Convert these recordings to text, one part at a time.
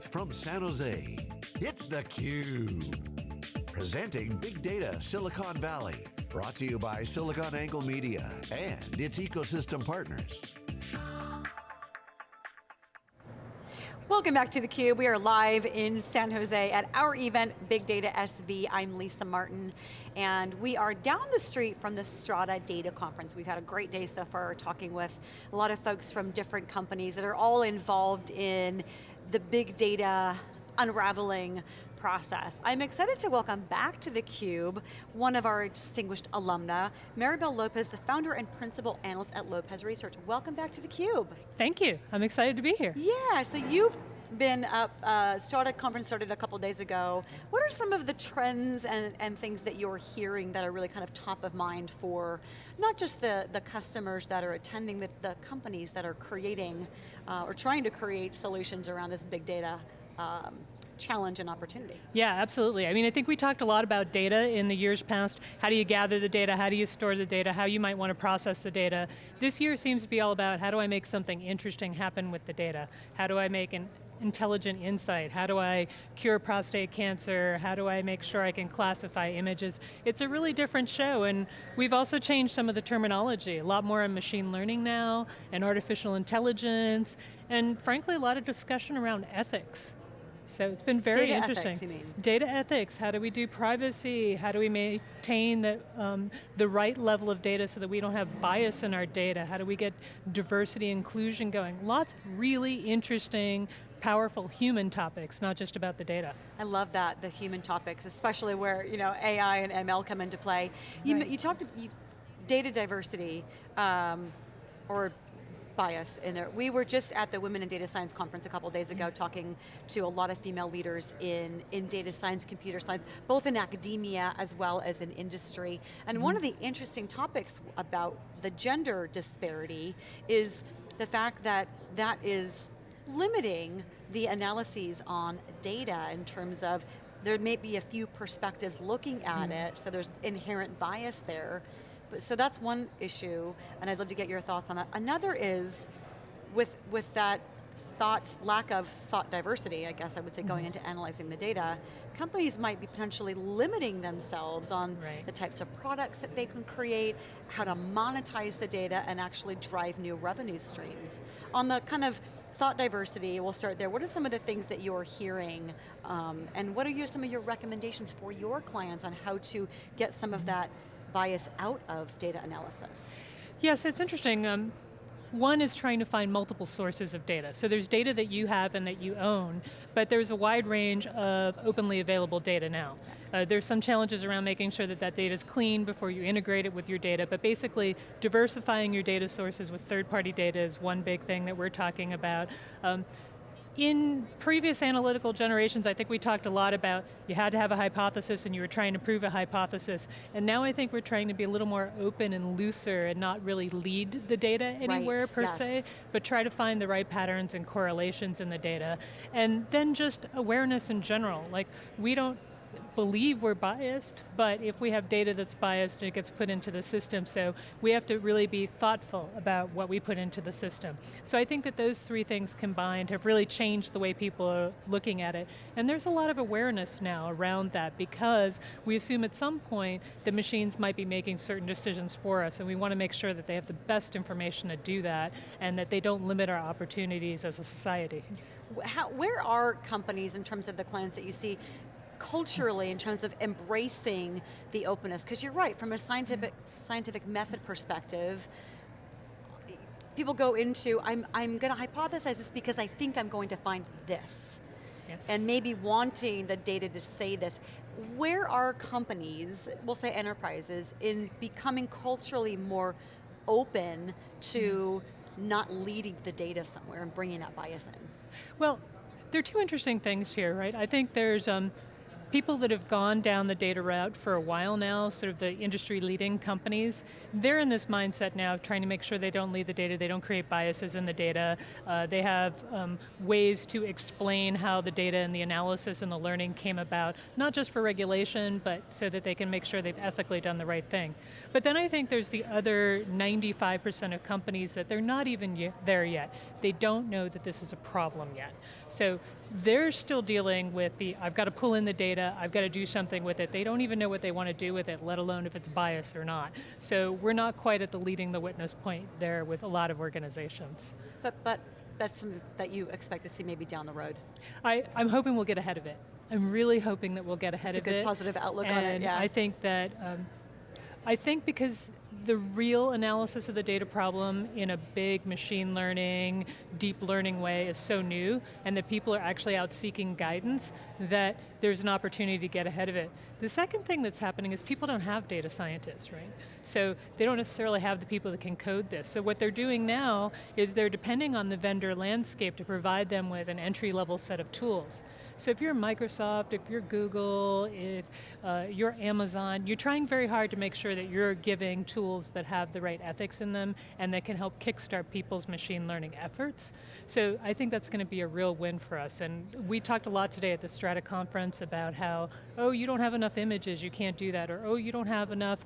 Live from San Jose, it's theCUBE. Presenting Big Data Silicon Valley. Brought to you by SiliconANGLE Media and its ecosystem partners. Welcome back to theCUBE. We are live in San Jose at our event, Big Data SV. I'm Lisa Martin, and we are down the street from the Strata Data Conference. We've had a great day so far talking with a lot of folks from different companies that are all involved in the big data unraveling process. I'm excited to welcome back to theCUBE one of our distinguished alumna, Maribel Lopez, the founder and principal analyst at Lopez Research. Welcome back to theCUBE. Thank you, I'm excited to be here. Yeah, so you've been up, uh, Strata conference started a couple days ago. What are some of the trends and, and things that you're hearing that are really kind of top of mind for not just the, the customers that are attending, but the companies that are creating uh, or trying to create solutions around this big data um, challenge and opportunity. Yeah, absolutely. I mean, I think we talked a lot about data in the years past. How do you gather the data? How do you store the data? How you might want to process the data. This year seems to be all about how do I make something interesting happen with the data? How do I make an intelligent insight? How do I cure prostate cancer? How do I make sure I can classify images? It's a really different show and we've also changed some of the terminology. A lot more on machine learning now and artificial intelligence and frankly a lot of discussion around ethics. So it's been very Data interesting. Ethics, you mean? Data ethics, how do we do privacy? How do we maintain the, um, the right level of data so that we don't have bias in our data? How do we get diversity inclusion going? Lots of really interesting powerful human topics, not just about the data. I love that, the human topics, especially where you know AI and ML come into play. You, right. you talked, you, data diversity, um, or bias in there. We were just at the Women in Data Science conference a couple days ago talking to a lot of female leaders in, in data science, computer science, both in academia as well as in industry. And mm -hmm. one of the interesting topics about the gender disparity is the fact that that is limiting the analyses on data in terms of there may be a few perspectives looking at mm. it, so there's inherent bias there. But, so that's one issue, and I'd love to get your thoughts on that. Another is, with, with that thought, lack of thought diversity, I guess I would say, going mm-hmm. into analyzing the data, companies might be potentially limiting themselves on right. the types of products that they can create, how to monetize the data and actually drive new revenue streams. On the kind of thought diversity, we'll start there. What are some of the things that you're hearing um, and what are your, some of your recommendations for your clients on how to get some of mm-hmm. that bias out of data analysis? Yes, it's interesting. Um, one is trying to find multiple sources of data. So there's data that you have and that you own, but there's a wide range of openly available data now. Uh, there's some challenges around making sure that that data is clean before you integrate it with your data, but basically diversifying your data sources with third-party data is one big thing that we're talking about. Um, in previous analytical generations, I think we talked a lot about you had to have a hypothesis and you were trying to prove a hypothesis. And now I think we're trying to be a little more open and looser and not really lead the data anywhere right, per yes. se, but try to find the right patterns and correlations in the data. And then just awareness in general. Like, we don't believe we're biased, but if we have data that's biased, it gets put into the system, so we have to really be thoughtful about what we put into the system. So I think that those three things combined have really changed the way people are looking at it, and there's a lot of awareness now around that because we assume at some point the machines might be making certain decisions for us, and we want to make sure that they have the best information to do that, and that they don't limit our opportunities as a society. How, where are companies in terms of the clients that you see culturally in terms of embracing the openness? Because you're right, from a scientific, scientific method perspective, people go into, I'm, I'm going to hypothesize this because I think I'm going to find this. Yes. And maybe wanting the data to say this. Where are companies, we'll say enterprises, in becoming culturally more open to mm. not leading the data somewhere and bringing that bias in? Well, there are two interesting things here, right? I think there's um, people that have gone down the data route for a while now, sort of the industry leading companies, they're in this mindset now of trying to make sure they don't lead the data, they don't create biases in the data, uh, they have um, ways to explain how the data and the analysis and the learning came about, not just for regulation, but so that they can make sure they've ethically done the right thing. But then I think there's the other 95% of companies that they're not even there yet. They don't know that this is a problem yet. So they're still dealing with the, I've got to pull in the data, I've got to do something with it. They don't even know what they want to do with it, let alone if it's biased or not. So we're not quite at the leading the witness point there with a lot of organizations. But, but that's something that you expect to see maybe down the road. I, I'm hoping we'll get ahead of it. I'm really hoping that we'll get ahead That's of it. a good it. positive outlook and on it, yeah. I think that, um, I think because the real analysis of the data problem in a big machine learning, deep learning way is so new, and that people are actually out seeking guidance, that there's an opportunity to get ahead of it. The second thing that's happening is people don't have data scientists, right? So they don't necessarily have the people that can code this. So what they're doing now is they're depending on the vendor landscape to provide them with an entry level set of tools. So if you're Microsoft, if you're Google, if uh, you're Amazon, you're trying very hard to make sure that you're giving tools that have the right ethics in them and that can help kickstart people's machine learning efforts. So I think that's going to be a real win for us. And we talked a lot today at the Strata conference about how, oh, you don't have enough images, you can't do that, or oh, you don't have enough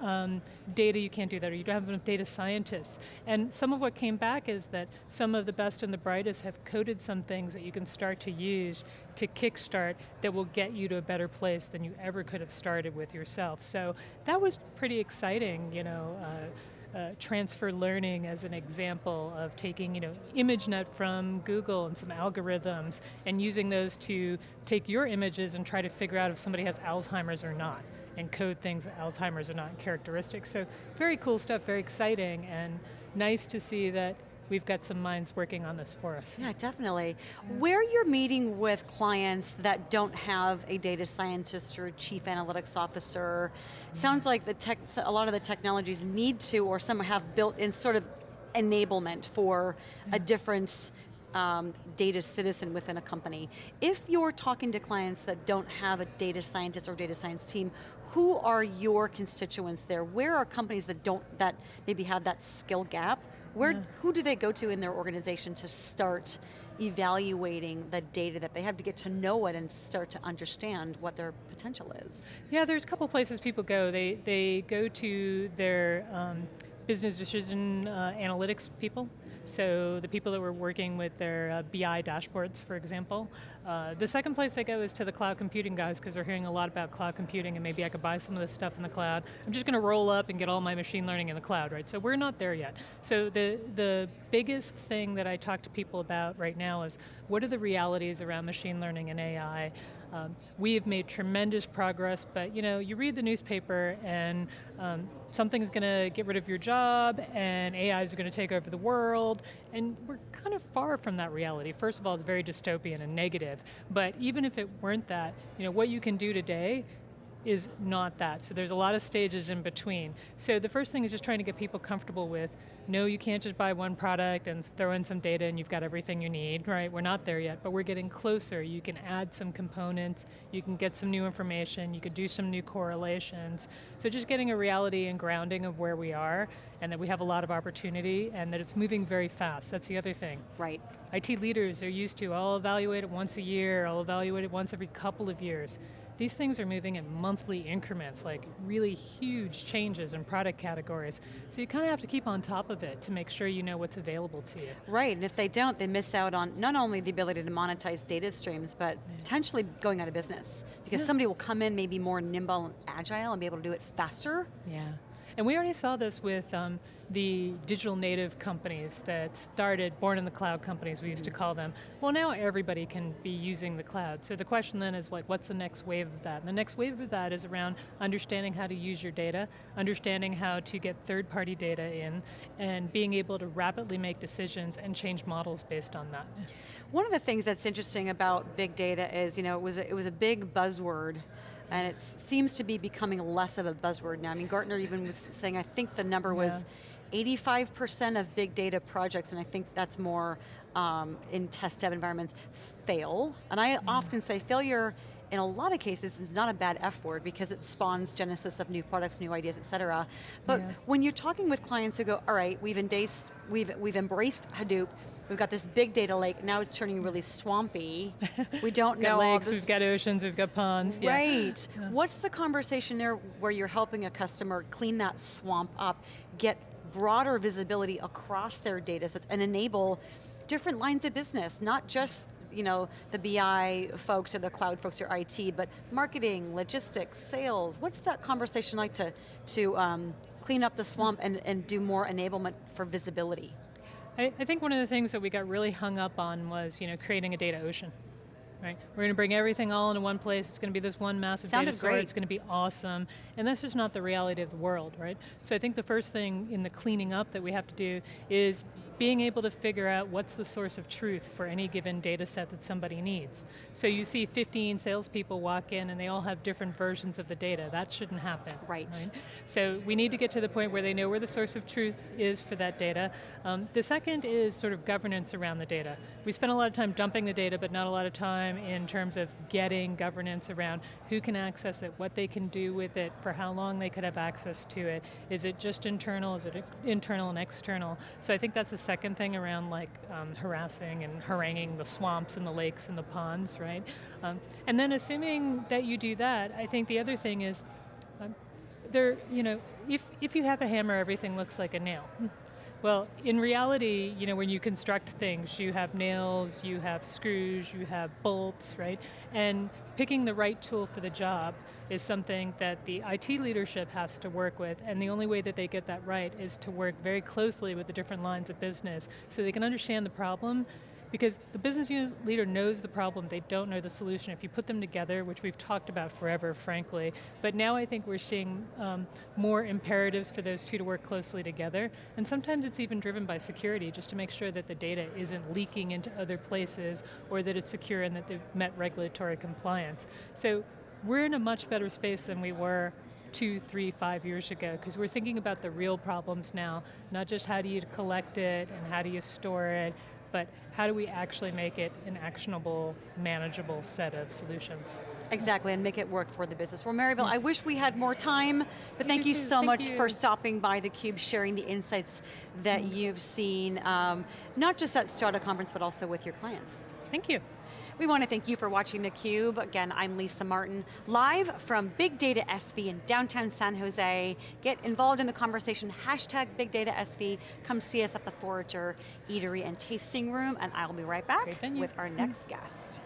um, data, you can't do that, or you don't have enough data scientists. And some of what came back is that some of the best and the brightest have coded some things that you can start to use to kickstart that will get you to a better place than you ever could have started with yourself. So that was pretty exciting, you know. Uh, uh, transfer learning as an example of taking you know, ImageNet from Google and some algorithms and using those to take your images and try to figure out if somebody has Alzheimer's or not and code things that Alzheimer's are not characteristics. So very cool stuff, very exciting and nice to see that we've got some minds working on this for us. Yeah, definitely. Where you're meeting with clients that don't have a data scientist or a chief analytics officer, sounds like the tech, a lot of the technologies need to, or some have built in sort of enablement for a different um, data citizen within a company. If you're talking to clients that don't have a data scientist or data science team, who are your constituents there? Where are companies that don't, that maybe have that skill gap? Where, yeah. who do they go to in their organization to start evaluating the data that they have to get to know it and start to understand what their potential is? Yeah, there's a couple places people go. They, they go to their um, business decision uh, analytics people, so the people that were working with their uh, BI dashboards, for example. Uh, the second place I go is to the cloud computing guys because they're hearing a lot about cloud computing and maybe I could buy some of this stuff in the cloud. I'm just going to roll up and get all my machine learning in the cloud, right? So we're not there yet. So the, the biggest thing that I talk to people about right now is what are the realities around machine learning and AI? Um, we have made tremendous progress, but you know, you read the newspaper and um, something's going to get rid of your job and AIs are going to take over the world, and we're kind of far from that reality. First of all, it's very dystopian and negative, but even if it weren't that, you know, what you can do today is not that. So there's a lot of stages in between. So the first thing is just trying to get people comfortable with no, you can't just buy one product and throw in some data and you've got everything you need, right? We're not there yet, but we're getting closer. You can add some components, you can get some new information, you could do some new correlations. So just getting a reality and grounding of where we are and that we have a lot of opportunity and that it's moving very fast, that's the other thing. Right. IT leaders are used to, I'll evaluate it once a year, I'll evaluate it once every couple of years. These things are moving in monthly increments, like really huge changes in product categories. So you kind of have to keep on top of it to make sure you know what's available to you. Right, and if they don't, they miss out on not only the ability to monetize data streams, but yeah. potentially going out of business. Because yeah. somebody will come in maybe more nimble and agile and be able to do it faster. Yeah. And we already saw this with um, the digital native companies that started, born in the cloud companies we used to call them. Well now everybody can be using the cloud. So the question then is like, what's the next wave of that? And the next wave of that is around understanding how to use your data, understanding how to get third party data in, and being able to rapidly make decisions and change models based on that. One of the things that's interesting about big data is, you know, it was a, it was a big buzzword and it seems to be becoming less of a buzzword now. I mean, Gartner even was saying, I think the number yeah. Was 85% of big data projects, and I think that's more um, in test dev environments, fail. And I mm. often say failure in a lot of cases is not a bad F word because it spawns genesis of new products, new ideas, et cetera. But yeah. when you're talking with clients who go, all right, we've embraced, we've, we've embraced Hadoop, we've got this big data lake, now it's turning really swampy. we don't we've know got lakes, we've got oceans, we've got ponds. Right. Yeah. What's the conversation there where you're helping a customer clean that swamp up, get broader visibility across their data sets and enable different lines of business, not just you know, the BI folks or the cloud folks or IT, but marketing, logistics, sales, what's that conversation like to, to um, clean up the swamp and, and do more enablement for visibility? I, I think one of the things that we got really hung up on was you know, creating a data ocean. Right? We're going to bring everything all into one place. It's going to be this one massive Sounded data store. great. It's going to be awesome. And that's just not the reality of the world, right? So I think the first thing in the cleaning up that we have to do is being able to figure out what's the source of truth for any given data set that somebody needs. So you see 15 salespeople walk in and they all have different versions of the data. That shouldn't happen. Right. So we need to get to the point where they know where the source of truth is for that data. Um, the second is sort of governance around the data. We spend a lot of time dumping the data, but not a lot of time in terms of getting governance around who can access it, what they can do with it, for how long they could have access to it. Is it just internal, is it internal and external? So I think that's the second thing around like um, harassing and haranguing the swamps and the lakes and the ponds, right? Um, and then assuming that you do that, I think the other thing is, um, there, you know, if, if you have a hammer, everything looks like a nail. Well, in reality, you know, when you construct things, you have nails, you have screws, you have bolts, right? And picking the right tool for the job is something that the IT leadership has to work with, and the only way that they get that right is to work very closely with the different lines of business so they can understand the problem because the business unit leader knows the problem, they don't know the solution. If you put them together, which we've talked about forever, frankly, but now I think we're seeing um, more imperatives for those two to work closely together, and sometimes it's even driven by security, just to make sure that the data isn't leaking into other places, or that it's secure and that they've met regulatory compliance. So we're in a much better space than we were two, three, five years ago, because we're thinking about the real problems now, not just how do you collect it and how do you store it, but how do we actually make it an actionable, manageable set of solutions? Exactly, and make it work for the business. Well, Maribel, I wish we had more time, but thank You you so thank much you. for stopping by theCUBE, sharing the insights that Mm-hmm. you've seen, um, not just at Strata Conference, but also with your clients. Thank you. We want to thank you for watching theCUBE. Again, I'm Lisa Martin, live from Big Data SV in downtown San Jose. Get involved in the conversation, hashtag Big Data SV. Come see us at the Forager Eatery and Tasting Room, and I'll be right back with our next guest.